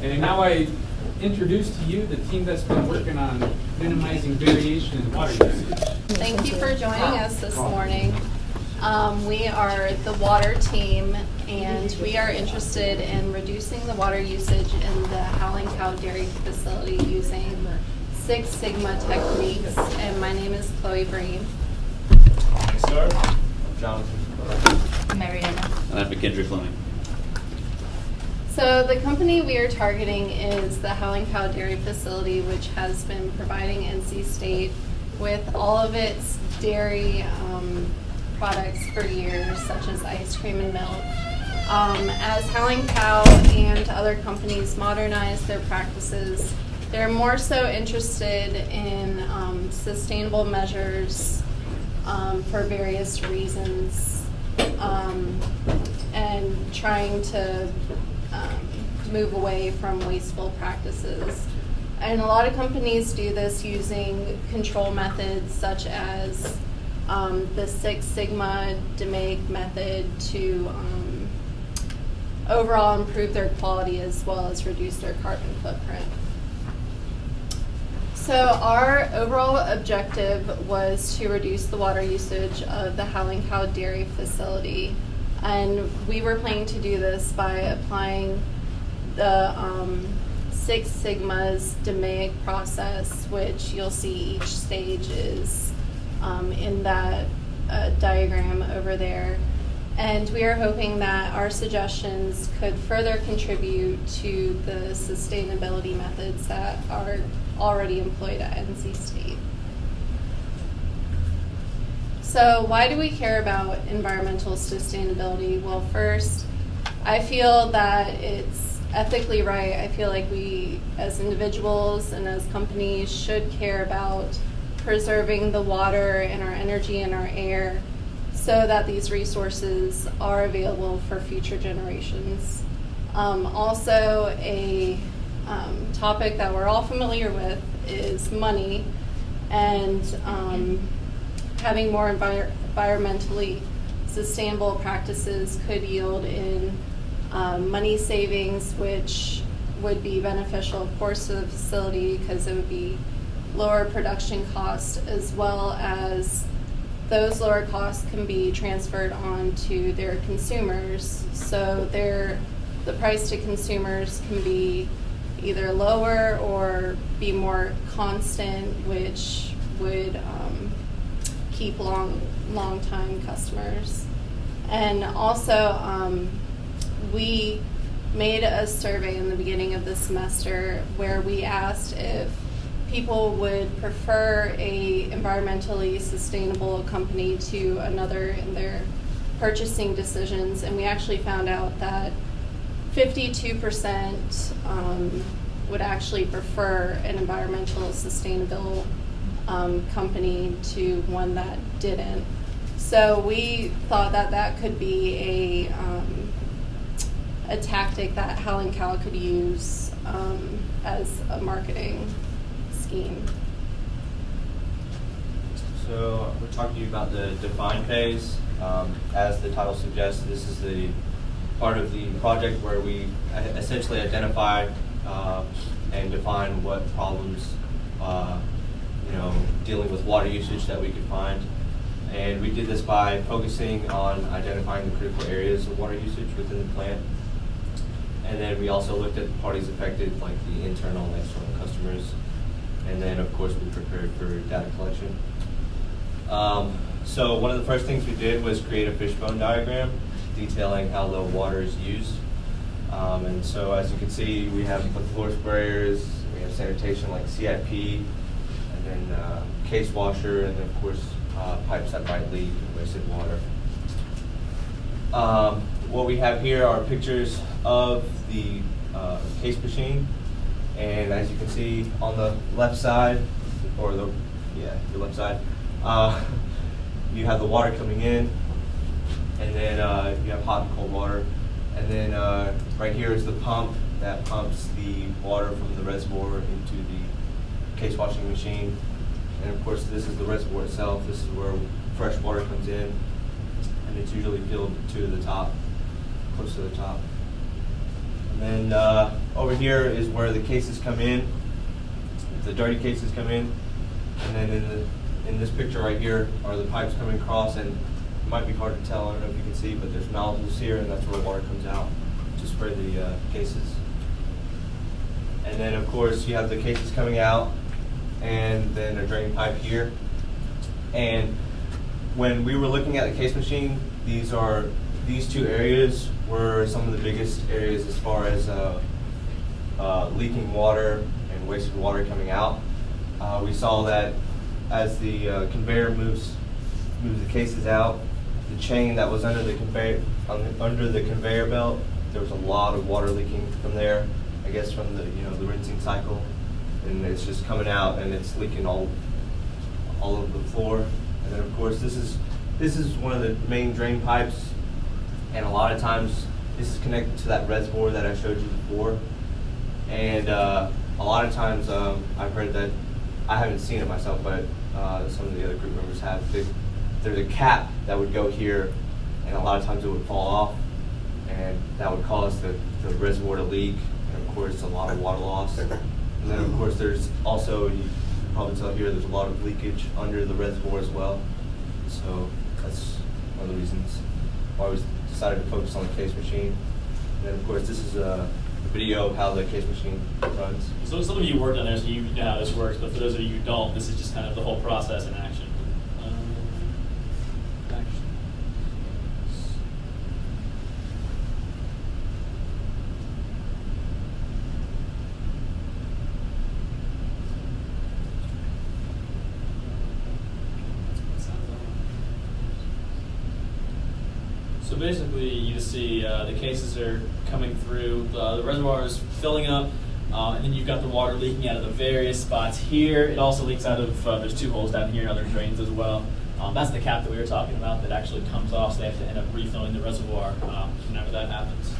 And now I introduce to you the team that's been working on minimizing variation in water usage. Thank you for joining us this morning. Um, we are the water team, and we are interested in reducing the water usage in the Howling Cow Dairy Facility using Six Sigma techniques. And my name is Chloe Breen. Yes, sir. I'm Jonathan. Mariana. And I'm McKendry Fleming. So the company we are targeting is the Howling Cow Dairy Facility, which has been providing NC State with all of its dairy um, products for years, such as ice cream and milk. Um, as Howling Cow and other companies modernize their practices, they're more so interested in um, sustainable measures um, for various reasons um, and trying to move away from wasteful practices. And a lot of companies do this using control methods such as um, the Six Sigma DMAIC method to um, overall improve their quality as well as reduce their carbon footprint. So our overall objective was to reduce the water usage of the Howling Cow Dairy Facility. And we were planning to do this by applying the um, Six Sigma's DMAIC process, which you'll see each stage is um, in that uh, diagram over there. And we are hoping that our suggestions could further contribute to the sustainability methods that are already employed at NC State. So, why do we care about environmental sustainability? Well, first, I feel that it's ethically right. I feel like we, as individuals and as companies, should care about preserving the water and our energy and our air so that these resources are available for future generations. Um, also, a um, topic that we're all familiar with is money and um, having more envir- environmentally sustainable practices could yield in um, money savings, which would be beneficial, of course, to the facility because it would be lower production costs as well as those lower costs can be transferred on to their consumers. So their the price to consumers can be either lower or be more constant, which would um, keep long long time customers. And also, um, we made a survey in the beginning of the semester where we asked if people would prefer a environmentally sustainable company to another in their purchasing decisions, and we actually found out that 52% um, would actually prefer an environmental sustainable um, company to one that didn't. So we thought that that could be a um, a tactic that Howling Cow could use um, as a marketing scheme. So we're talking to you about the define phase. Um, as the title suggests, this is the part of the project where we essentially identify uh, and define what problems, uh, you know, dealing with water usage that we could find. And we did this by focusing on identifying the critical areas of water usage within the plant. And then we also looked at the parties affected, like the internal and external customers. And then, of course, we prepared for data collection. Um, so one of the first things we did was create a fishbone diagram detailing how the water is used. Um, and so as you can see, we have the floor sprayers, we have sanitation like CIP, and then uh, case washer, and then of course uh, pipes that might leak and wasted water. Um, what we have here are pictures of the uh, case machine, and as you can see on the left side, or the yeah, the left side, uh, you have the water coming in, and then uh, you have hot and cold water, and then uh, right here is the pump that pumps the water from the reservoir into the case washing machine, and of course this is the reservoir itself. This is where fresh water comes in, and it's usually filled to the top, close to the top. And then uh, over here is where the cases come in, the dirty cases come in. And then in the in this picture right here are the pipes coming across, and it might be hard to tell. I don't know if you can see, but there's nozzles here, and that's where water comes out to spray the uh, cases. And then, of course, you have the cases coming out, and then a drain pipe here. And when we were looking at the case machine, these are these two areas were some of the biggest areas as far as uh, uh, leaking water and wasted water coming out. Uh, we saw that as the uh, conveyor moves moves the cases out, the chain that was under the conveyor un- under the conveyor belt, there was a lot of water leaking from there. I guess from the you know the rinsing cycle, and it's just coming out and it's leaking all all over the floor. And then of course this is this is one of the main drain pipes, and a lot of times this is connected to that reservoir that I showed you before. And uh, a lot of times um, I've heard that I haven't seen it myself, but uh, some of the other group members have. They, there's a cap that would go here, and a lot of times it would fall off, and that would cause the, the reservoir to leak, and of course a lot of water loss. And then of course there's also you probably tell here there's a lot of leakage under the reservoir as well. So that's one of the reasons why we decided to focus on the case machine. And then of course this is a video of how the case machine runs. So some of you worked on there, so you know how this works, but for those of you who don't, this is just kind of the whole process in action. Um, action. So basically, you just see uh, the cases are coming through, the, the reservoir is filling up, uh, and then you've got the water leaking out of the various spots here. It also leaks out of, uh, there's two holes down here and other drains as well. Um, that's the cap that we were talking about that actually comes off, so they have to end up refilling the reservoir um, whenever that happens.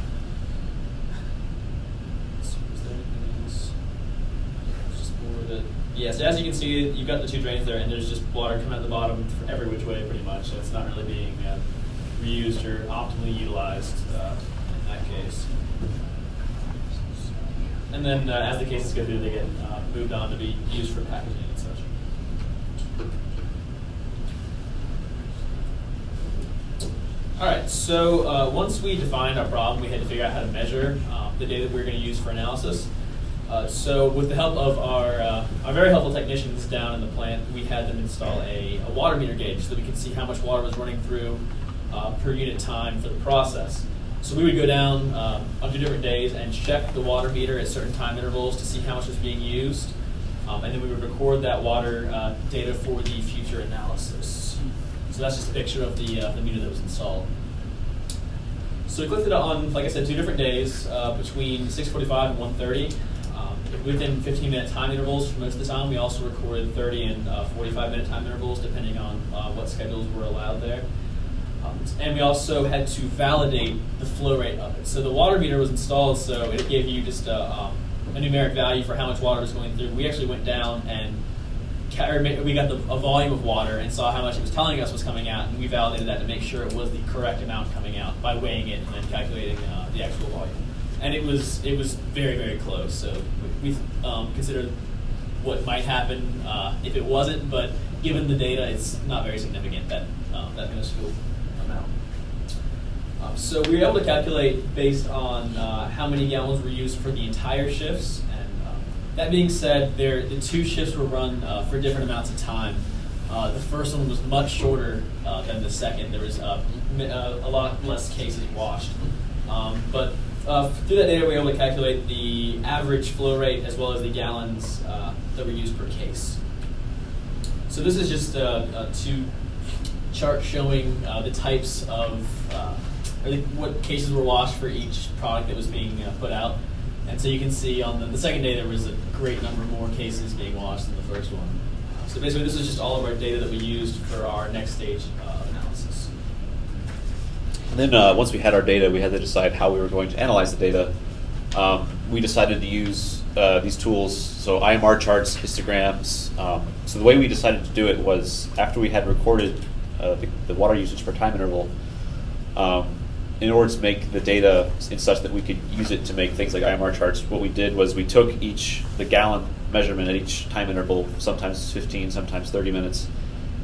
Yeah, so as you can see, you've got the two drains there, and there's just water coming out the bottom every which way, pretty much. So it's not really being uh, reused or optimally utilized uh, in that case. And then uh, as the cases go through, they get uh, moved on to be used for packaging and such. All right, so uh, once we defined our problem, we had to figure out how to measure um, the data that we were going to use for analysis. Uh, so with the help of our, uh, our very helpful technicians down in the plant, we had them install a, a water meter gauge so that we could see how much water was running through uh, per unit time for the process. So we would go down um, on two different days and check the water meter at certain time intervals to see how much was being used. Um, and then we would record that water uh, data for the future analysis. So that's just a picture of the, uh, the meter that was installed. So we clicked it on, like I said, two different days uh, between 6:45 and 1:30. Um, within 15-minute time intervals for most of the time. We also recorded 30 and 45-minute time intervals, depending on uh, what schedules were allowed there. And we also had to validate the flow rate of it. So the water meter was installed, so it gave you just a, um, a numeric value for how much water was going through. We actually went down and we got the, a volume of water and saw how much it was telling us was coming out, and we validated that to make sure it was the correct amount coming out by weighing it and then calculating uh, the actual volume. And it was it was very very close. So we, um, considered what might happen uh, if it wasn't, but given the data, it's not very significant that um, that minuscule amount. Um, so we were able to calculate based on uh, how many gallons were used for the entire shifts. And um, that being said, there the two shifts were run uh, for different amounts of time. Uh, the first one was much shorter uh, than the second. There was uh, uh, a lot less cases washed. Um, but through that data, we were able to calculate the average flow rate as well as the gallons that were used per case. So this is just uh, two charts showing the types of, the, what cases were washed for each product that was being uh, put out. And so you can see on the, the second day there was a great number more cases being washed than the first one. So basically this is just all of our data that we used for our next stage uh, analysis. And then uh, once we had our data, we had to decide how we were going to analyze the data. Um, we decided to use uh, these tools, so IMR charts, histograms. Um, so the way we decided to do it was after we had recorded uh, the, the water usage per time interval, um, in order to make the data in such that we could use it to make things like IMR charts, what we did was we took each the gallon measurement at each time interval, sometimes 15, sometimes 30 minutes,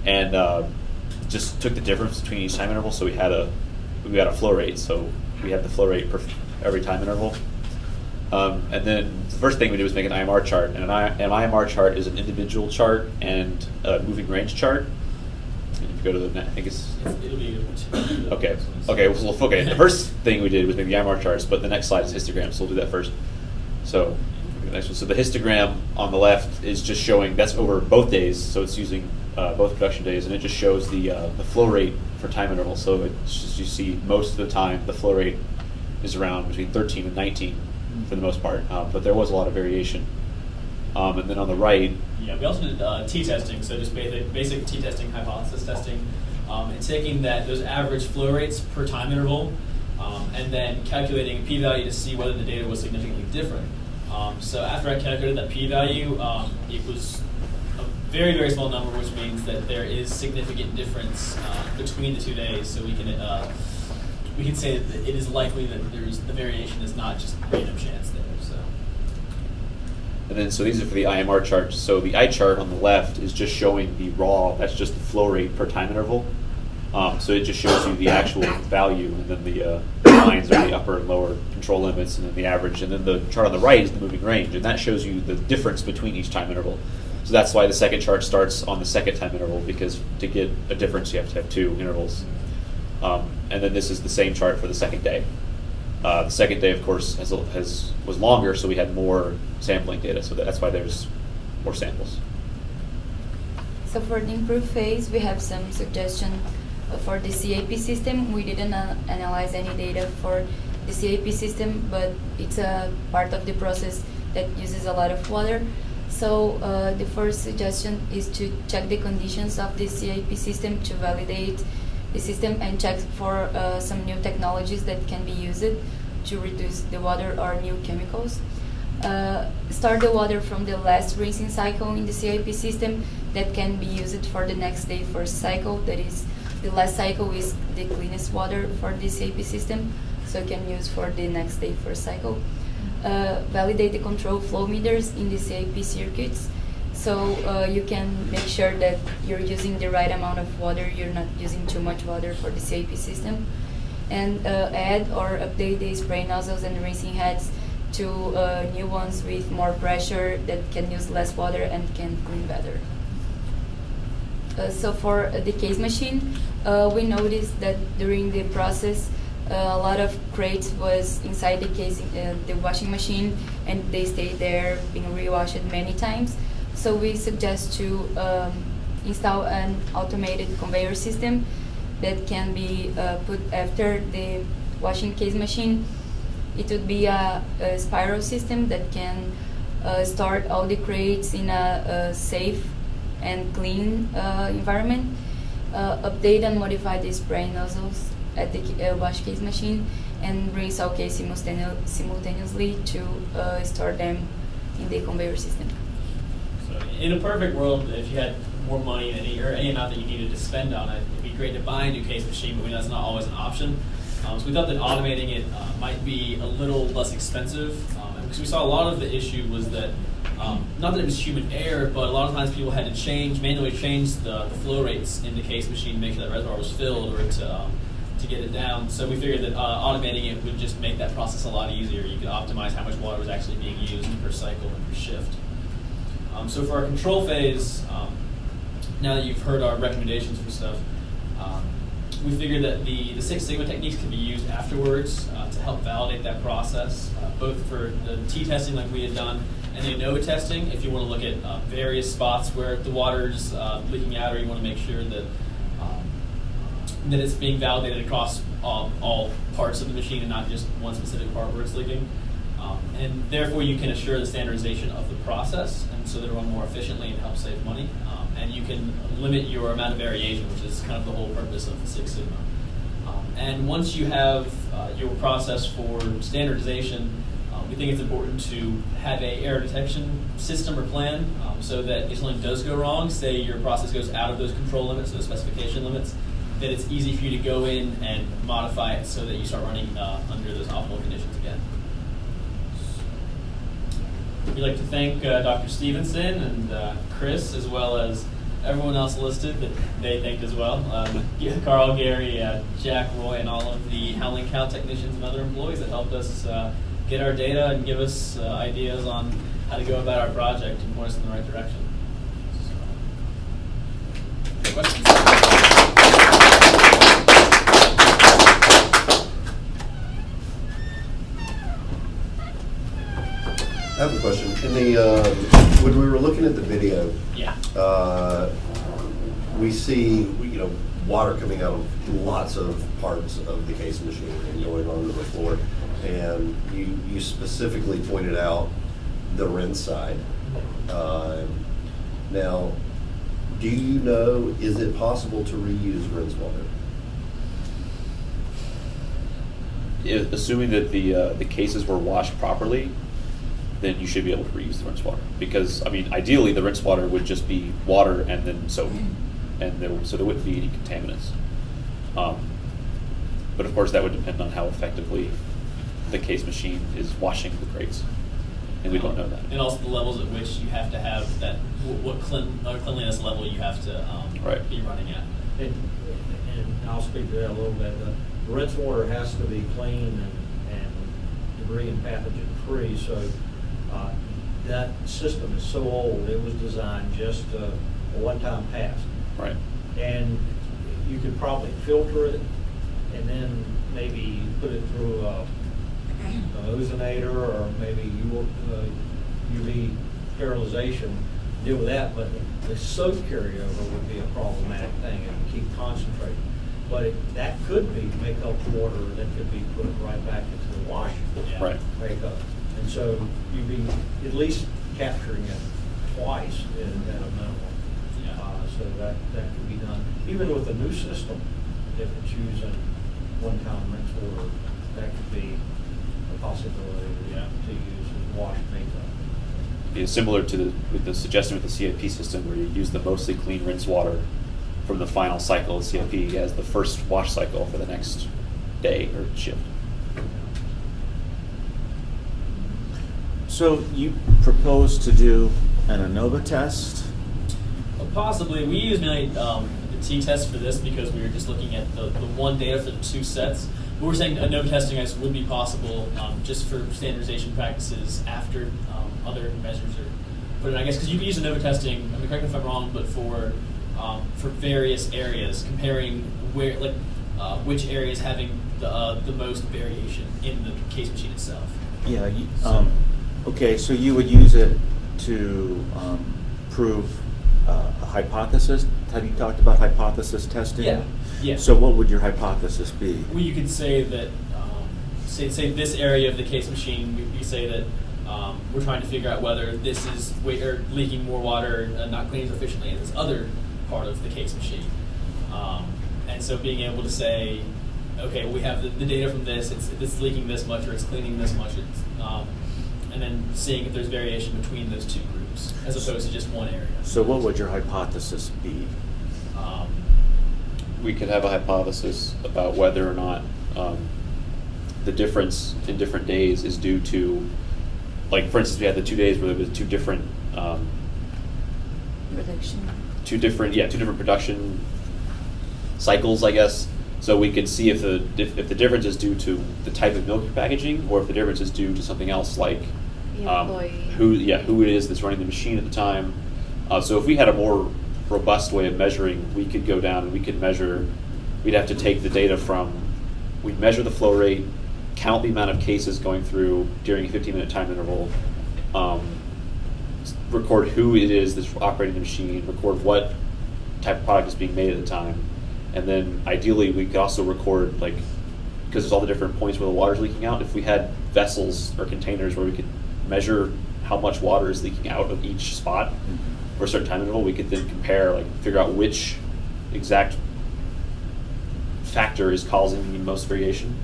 and uh, just took the difference between each time interval. So we had a we had a flow rate. So we had the flow rate per every time interval. Um, and then the first thing we did was make an IMR chart, and an, I, an IMR chart is an individual chart and a moving range chart. And if you go to the, ne- I think it's It'll be. Okay. Okay. Well, okay. The first thing we did was make the IMR charts, but the next slide is histogram, so we'll do that first. So, the next one. So the histogram on the left is just showing that's over both days, so it's using uh, both production days, and it just shows the uh, the flow rate for time intervals. So it's just you see most of the time the flow rate is around between 13 and 19 for the most part, uh, but there was a lot of variation. Um, and then on the right, Yeah, we also did uh, t-testing, so just basic, basic t-testing, hypothesis testing, um, and taking that those average flow rates per time interval, um, and then calculating p-value to see whether the data was significantly different. Um, so after I calculated that p-value, um, it was a very very small number, which means that there is significant difference uh, between the two days. So we can uh, we can say that it is likely that there's the variation is not just random chance there. So. And then, so these are for the IMR charts. So the I chart on the left is just showing the raw, that's just the flow rate per time interval. Um, so it just shows you the actual value, and then the uh, lines are the upper and lower control limits, and then the average. And then the chart on the right is the moving range, and that shows you the difference between each time interval. So that's why the second chart starts on the second time interval, because to get a difference, you have to have two intervals. Um, and then this is the same chart for the second day. Uh, the second day, of course, has, has was longer, so we had more sampling data. So that's why there's more samples. So for the improve phase, we have some suggestion for the CIP system. We didn't uh, analyze any data for the CIP system, but it's a part of the process that uses a lot of water. So uh, the first suggestion is to check the conditions of the CIP system to validate the system and check for uh, some new technologies that can be used to reduce the water or new chemicals. Uh, start the water from the last rinsing cycle in the CIP system that can be used for the next day first cycle. That is, the last cycle is the cleanest water for the CIP system, so you can use for the next day first cycle. Uh, validate the control flow meters in the CIP circuits so uh, you can make sure that you're using the right amount of water, you're not using too much water for the CIP system. And uh, add or update the spray nozzles and rinsing heads to uh, new ones with more pressure that can use less water and can clean better. Uh, so for the case machine, we noticed that during the process, uh, a lot of crates was inside the case, uh, the washing machine, and they stayed there, being rewashed many times. So we suggest to um, install an automated conveyor system that can be uh, put after the washing case machine. It would be a, a spiral system that can uh, store all the crates in a, a safe and clean uh, environment. Uh, update and modify the spray nozzles at the uh, wash case machine and rinse all case simultane- simultaneously to uh, store them in the conveyor system. So in a perfect world, if you had more money than any, or any amount that you needed to spend on it, it'd be great to buy a new case machine, but we know that's not always an option. Um, so we thought that automating it uh, might be a little less expensive, um, because we saw a lot of the issue was that, um, not that it was human error, but a lot of times people had to change, manually change the, the flow rates in the case machine to make sure that reservoir was filled or to, um, to get it down. So we figured that uh, automating it would just make that process a lot easier. You could optimize how much water was actually being used per cycle and per shift. Um, so for our control phase, um, now that you've heard our recommendations for stuff, um, we figured that the, the Six Sigma techniques can be used afterwards uh, to help validate that process, uh, both for the T-testing like we had done and the ANOVA testing, if you want to look at uh, various spots where the water's uh, leaking out or you want to make sure that um, that it's being validated across all, all parts of the machine and not just one specific part where it's leaking. Um, and therefore, you can assure the standardization of the process, and so that it run more efficiently and help save money. And you can limit your amount of variation, which is kind of the whole purpose of the Six Sigma. Um, and once you have uh, your process for standardization, um, we think it's important to have a error detection system or plan, um, so that if something does go wrong, say your process goes out of those control limits, those specification limits, that it's easy for you to go in and modify it so that you start running uh, under those optimal conditions again. We'd like to thank uh, Dr. Stevenson and uh, Chris, as well as everyone else listed that they thanked as well. Um, Carl, Gary, uh, Jack, Roy, and all of the Howling Cow technicians and other employees that helped us uh, get our data and give us uh, ideas on how to go about our project and point us in the right direction. So, questions? I have a question. In the, uh, when we were looking at the video, Yeah. uh, we see, you know, water coming out of lots of parts of the case machine and going onto the floor. And you, you specifically pointed out the rinse side. Uh, Now, do you know, is it possible to reuse rinse water? Assuming that the, uh, the cases were washed properly, then you should be able to reuse the rinse water. Because, I mean, ideally, the rinse water would just be water and then soap, and there, so there wouldn't be any contaminants. Um, But of course, that would depend on how effectively the case machine is washing the crates, and we don't know that. And also the levels at which you have to have that, what clean, uh, cleanliness level you have to um, Right. be running at. And, and I'll speak to that a little bit. The rinse water has to be clean and, and debris and pathogen free, so, uh, that system is so old, it was designed just uh, a one-time pass. Right. And you could probably filter it and then maybe put it through a, a ozonator or maybe you, uh, UV sterilization, deal with that, but the soap carryover would be a problematic thing and keep concentrating. But it- that could be makeup water that could be put right back into the wash. Yeah. Right. Makeup. And so you'd be at least capturing it twice at at a minimum. Yeah. Uh, So that, that could be done. Even with a new system, if it's using one-time rinse water, that could be a possibility Yeah. to use as wash makeup. It's similar to the, with the suggestion with the CIP system where you use the mostly clean rinse water from the final cycle of CIP as the first wash cycle for the next day or shift. So you propose to do an ANOVA test? Well, Possibly, we use mainly um, the t-test for this because we were just looking at the, the one data for the two sets. But we're saying ANOVA testing, I guess, would be possible um, just for standardization practices after um, other measures are put in. I guess because you can use ANOVA testing, I mean, correct me if I'm wrong, but for um, for various areas, comparing where, like, uh, which areas having the, uh, the most variation in the case machine itself. Yeah, you- um, okay, so you would use it to um, prove uh, a hypothesis? Have you talked about hypothesis testing? Yeah, yeah. So what would your hypothesis be? Well, you could say that, um, say, say this area of the case machine, we, we say that um, we're trying to figure out whether this is or leaking more water, uh, not cleaning as efficiently in this other part of the case machine. Um, and so being able to say, okay, we have the, the data from this, it's, it's leaking this much or it's cleaning this much, it's, um, and then seeing if there's variation between those two groups as opposed to just one area. So what would your hypothesis be? Um, we could have a hypothesis about whether or not um, the difference in different days is due to, like, for instance, we had the two days where there was two different, um, Production. two different, yeah, two different production cycles, I guess. So we could see if the if, if the difference is due to the type of milk you're packaging, or if the difference is due to something else, like The um, who, yeah, who it is that's running the machine at the time. Uh, so if we had a more robust way of measuring, we could go down and we could measure. We'd have to take the data from, we'd measure the flow rate, count the amount of cases going through during a 15-minute time interval, um, record who it is that's operating the machine, record what type of product is being made at the time, and then ideally we could also record like because there's all the different points where the water's leaking out. If we had vessels or containers where we could measure how much water is leaking out of each spot for a certain time interval, we could then compare, like figure out which exact factor is causing the most variation.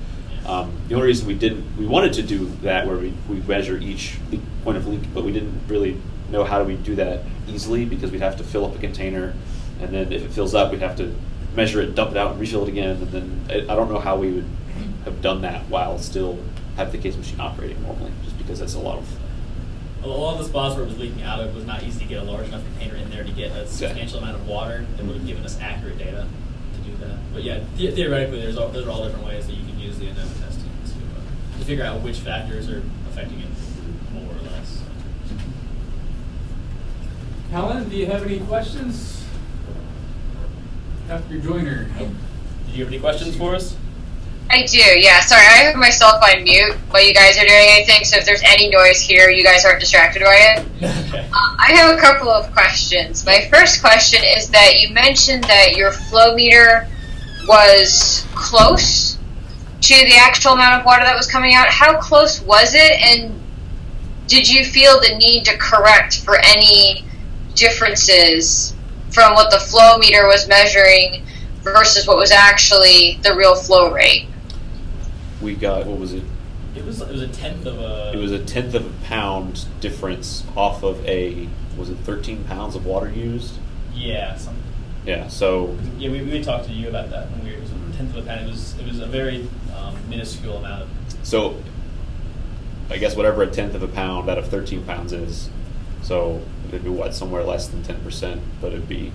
Um, the only reason we didn't, we wanted to do that where we, we measure each leak, point of leak, but we didn't really know how do we do that easily because we'd have to fill up a container, and then if it fills up, we'd have to measure it, dump it out, and refill it again, and then I, I don't know how we would have done that while still have the case machine operating normally, just because that's a lot of. A lot of the spots where it was leaking out of was not easy to get a large enough container in there to get a substantial amount of water that would have given us accurate data to do that. But yeah, the- theoretically, there's all, those are all different ways that you can use the ANOVA testing to, uh, to figure out which factors are affecting it more or less. Helen, do you have any questions? Dr. Joyner? Did you have any questions for us? I do, yeah. Sorry, I have myself on mute while you guys are doing anything, so if there's any noise here, you guys aren't distracted by it. okay. Uh, I have a couple of questions. My first question is that you mentioned that your flow meter was close to the actual amount of water that was coming out. How close was it, and did you feel the need to correct for any differences from what the flow meter was measuring versus what was actually the real flow rate? We got what was it? It was it was a tenth of a. It was a tenth of a pound difference off of a was it 13 pounds of water used? yeah. Some, Yeah. So yeah, we, we talked to you about that when we were, it was a tenth of a pound. It was it was a very um, minuscule amount of. so I guess whatever a tenth of a pound out of 13 pounds is, so it'd be what somewhere less than 10 percent, but it'd be.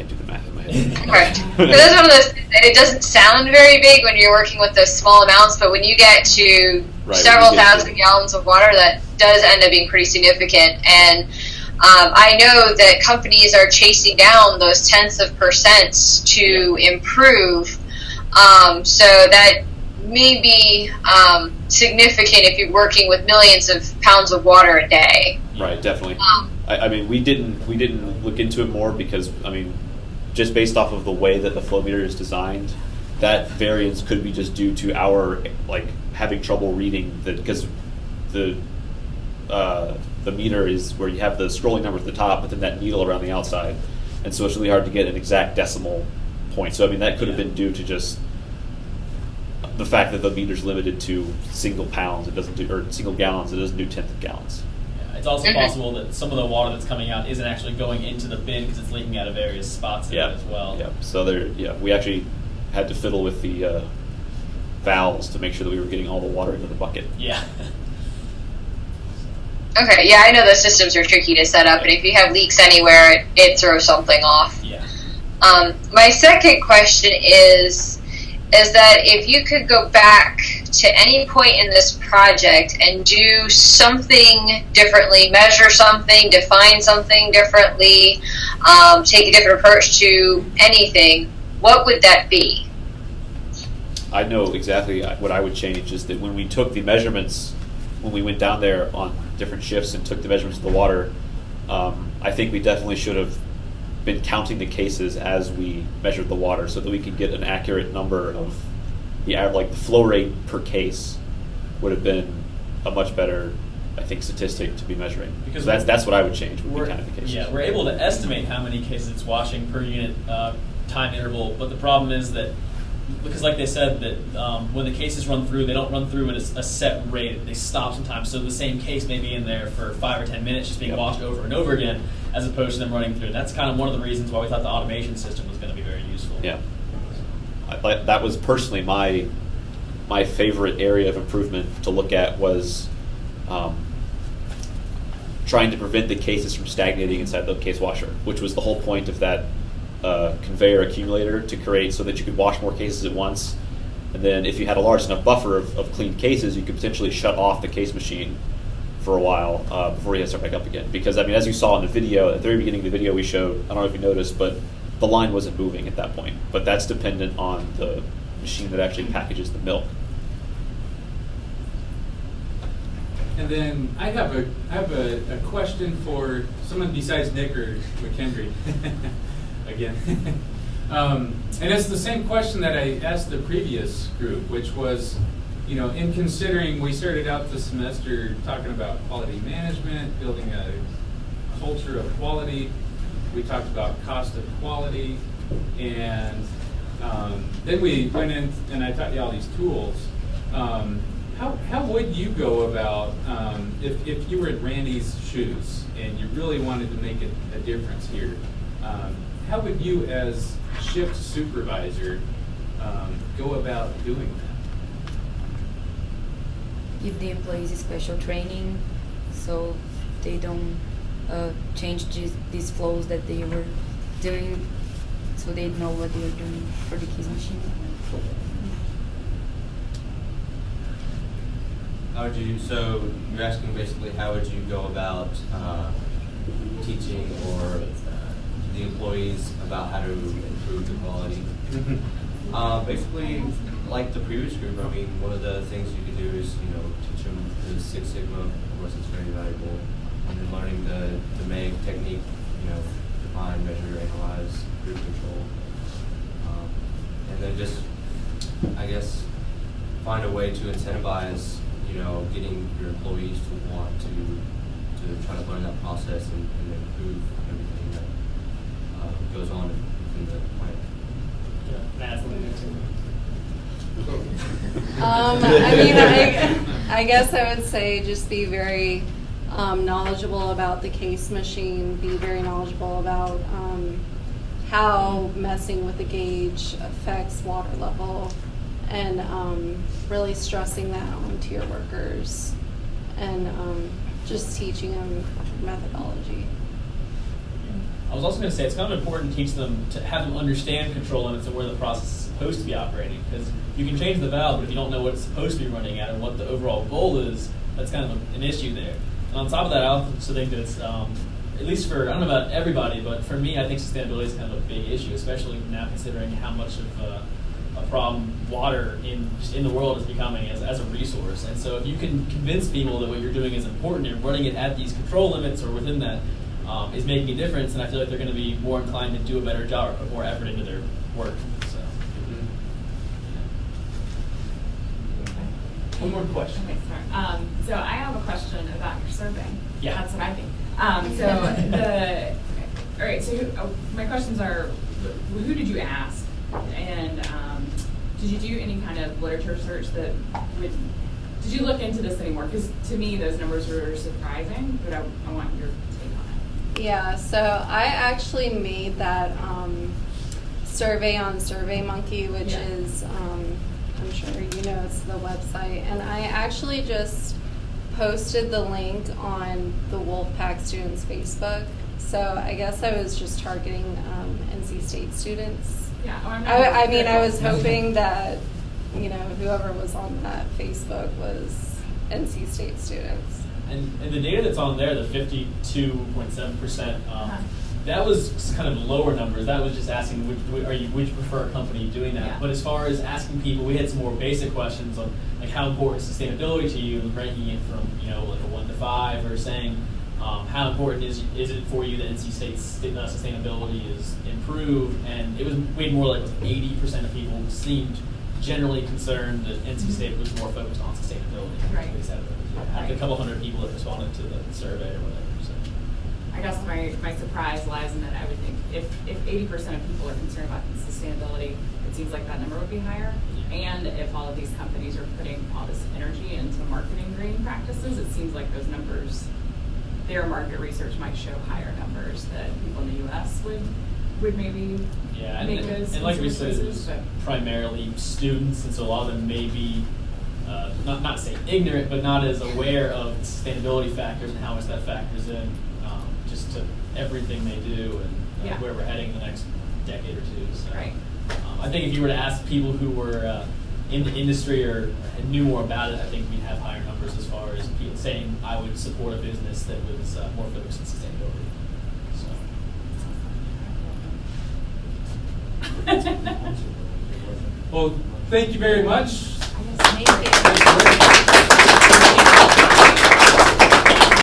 Can't do the math in my head. Right. That's one of those things that it doesn't sound very big when you're working with those small amounts, but when you get to Right, several get to- thousand gallons of water, that does end up being pretty significant. And um, I know that companies are chasing down those tenths of percents to improve. Um, so that may be um, significant if you're working with millions of pounds of water a day. Right, definitely. Um, I, I mean, we didn't we didn't look into it more because I mean, just based off of the way that the flow meter is designed, that variance could be just due to our like having trouble reading the because the uh, the meter is where you have the scrolling number at the top, but then that needle around the outside, and so it's really hard to get an exact decimal point. So I mean, that could have been due to just the fact that the meter's limited to single pounds. It doesn't do or single gallons. It doesn't do tenth of gallons. Yeah, it's also possible that some of the water that's coming out isn't actually going into the bin because it's leaking out of various spots in Yeah. it as well. Yeah. So there, yeah, we actually had to fiddle with the uh, valves to make sure that we were getting all the water into the bucket. Yeah. Okay, yeah, I know those systems are tricky to set up, and if you have leaks anywhere, it, it throws something off. yeah. Um, my second question is is that if you could go back to any point in this project and do something differently, measure something, define something differently, um, take a different approach to anything, what would that be? I know exactly what I would change is that when we took the measurements, when we went down there on different shifts and took the measurements of the water, um, I think we definitely should have been counting the cases as we measured the water so that we could get an accurate number of the like the flow rate per case would have been a much better I think statistic to be measuring Because because that's that's what I would change would be the cases. yeah, we're able to estimate how many cases it's washing per unit uh, time interval, but the problem is that because, like they said, that um, when the cases run through, they don't run through at a, set rate. They stop sometimes, so the same case may be in there for five or ten minutes, just being Yep. washed over and over again, as opposed to them running through. That's kind of one of the reasons why we thought the automation system was going to be very useful. Yeah. I, that was personally my my favorite area of improvement to look at was um, trying to prevent the cases from stagnating inside the case washer, which was the whole point of that uh, conveyor accumulator to create so that you could wash more cases at once. And then if you had a large enough buffer of, of clean cases, you could potentially shut off the case machine for a while uh, before you had to start back up again. Because I mean, as you saw in the video, at the very beginning of the video we showed, I don't know if you noticed, but the line wasn't moving at that point. But that's dependent on the machine that actually packages the milk. And then I have a, I have a, a question for someone besides Nick or McKendry. Again. um, and it's the same question that I asked the previous group, which was, you know, in considering, we started out the semester talking about quality management, building a culture of quality. We talked about cost of quality. And um, then we went in and I taught you all these tools. Um, how, how would you go about um, if, if you were in Randy's shoes and you really wanted to make a, a difference here? Um, how would you, as shift supervisor, um, go about doing that? give the employees special training so they don't uh, change these, these flows that they were doing so they know what they are doing for the case machine. How would you, so you're asking basically how would you go about uh, teaching or uh, the employees about how to improve the quality? Uh, basically, like the previous group, I mean, one of the things you could do is, you know, teach them the Six Sigma, of course, it's very valuable, and then learning the, the DMAIC technique, you know, define, measure, analyze, group control. Um, and then just, I guess, find a way to incentivize, you know, getting your employees to want to, to try to learn that process and, and improve everything that uh, goes on in the plant. Yeah, Matt's leading it too. Um, I mean, I, I guess I would say just be very um, knowledgeable about the case machine, be very knowledgeable about um, how messing with the gauge affects water level, and um, really stressing that onto your workers, and um, just teaching them methodology. I was also going to say it's kind of important to teach them to have them understand control limits and where the process is supposed to be operating. Because you can change the valve, but if you don't know what it's supposed to be running at and what the overall goal is, that's kind of an issue there. And on top of that, I also think that, um, at least for I don't know about everybody, but for me, I think sustainability is kind of a big issue, especially now considering how much of uh, a problem water in in the world is becoming as, as a resource. And so if you can convince people that what you're doing is important and running it at these control limits or within that um, is making a difference, and I feel like they're going to be more inclined to do a better job or put more effort into their work. So. One more question. Okay, sorry. Um, so I have a question about your survey. Yeah. That's what I think. Um, so the, all right, so who, oh, my questions are, who did you ask? And um, did you do any kind of literature search that would, did you look into this anymore? Because to me, those numbers were surprising, but I, I want your take on it. Yeah, so I actually made that um, survey on SurveyMonkey, which Yeah. is, um, I'm sure you know, it's the website. And I actually just posted the link on the Wolfpack students' Facebook. So I guess I was just targeting um, NC State students. Yeah. Oh, I'm not- I, I mean, I was hoping that, you know, whoever was on that Facebook was NC State students. And, and the data that's on there, the 52.7%, um, Uh-huh. That was kind of lower numbers. That was just asking, would, are you, would you prefer a company doing that? Yeah. But as far as asking people, we had some more basic questions on like how important is sustainability to you, and ranking it from you know like a one to five, or saying um, how important is is it for you that NC State's uh, sustainability is improved? And it was way more like 80% of people seemed generally concerned that NC State was more focused on sustainability. Right. They said it yeah, out of the Right. couple hundred people that responded to the survey or whatever. I guess my, my surprise lies in that I would think if, if eighty percent of people are concerned about sustainability, it seems like that number would be higher. And if all of these companies are putting all this energy into marketing green practices, it seems like those numbers, their market research might show higher numbers that people in the US would, would maybe Yeah, and, make and, those and like we said, it's primarily students, and so a lot of them may be uh, not not say ignorant, but not as aware of the sustainability factors and how much that factors in to everything they do and uh, Yeah. where we're heading in the next decade or two. So, Right. um, I think if you were to ask people who were uh, in the industry or knew more about it, I think we'd have higher numbers as far as people saying I would support a business that was uh, more focused on sustainability. So. Well, thank you very much. Thank you.